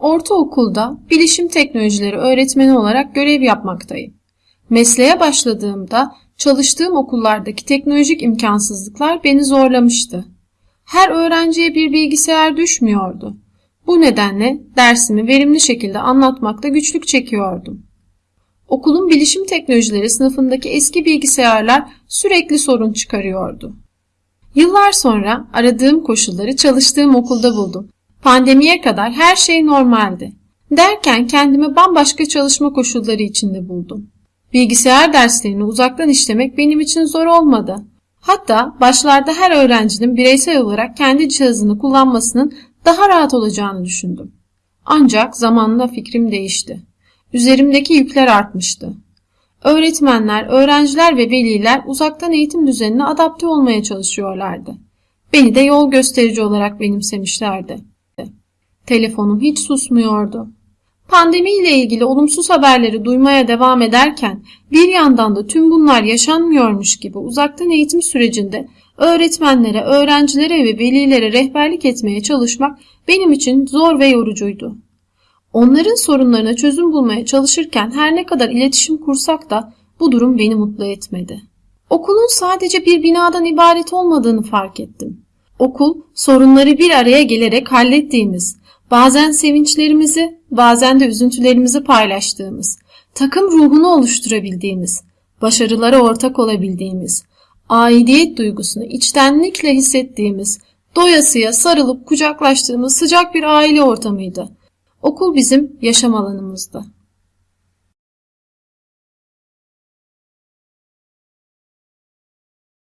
Ortaokulda bilişim teknolojileri öğretmeni olarak görev yapmaktayım. Mesleğe başladığımda çalıştığım okullardaki teknolojik imkansızlıklar beni zorlamıştı. Her öğrenciye bir bilgisayar düşmüyordu. Bu nedenle dersimi verimli şekilde anlatmakta güçlük çekiyordum. Okulun bilişim teknolojileri sınıfındaki eski bilgisayarlar sürekli sorun çıkarıyordu. Yıllar sonra aradığım koşulları çalıştığım okulda buldum. Pandemiye kadar her şey normaldi. Derken kendimi bambaşka çalışma koşulları içinde buldum. Bilgisayar derslerini uzaktan işlemek benim için zor olmadı. Hatta başlarda her öğrencinin bireysel olarak kendi cihazını kullanmasının daha rahat olacağını düşündüm. Ancak zamanla fikrim değişti. Üzerimdeki yükler artmıştı. Öğretmenler, öğrenciler ve veliler uzaktan eğitim düzenine adapte olmaya çalışıyorlardı. Beni de yol gösterici olarak benimsemişlerdi. Telefonum hiç susmuyordu. Pandemi ile ilgili olumsuz haberleri duymaya devam ederken bir yandan da tüm bunlar yaşanmıyormuş gibi uzaktan eğitim sürecinde öğretmenlere, öğrencilere ve velilere rehberlik etmeye çalışmak benim için zor ve yorucuydu. Onların sorunlarına çözüm bulmaya çalışırken her ne kadar iletişim kursak da bu durum beni mutlu etmedi. Okulun sadece bir binadan ibaret olmadığını fark ettim. Okul sorunları bir araya gelerek hallettiğimiz, bazen sevinçlerimizi, bazen de üzüntülerimizi paylaştığımız, takım ruhunu oluşturabildiğimiz, başarılara ortak olabildiğimiz, aidiyet duygusunu içtenlikle hissettiğimiz, doyasıya sarılıp kucaklaştığımız sıcak bir aile ortamıydı. Okul bizim yaşam alanımızdı.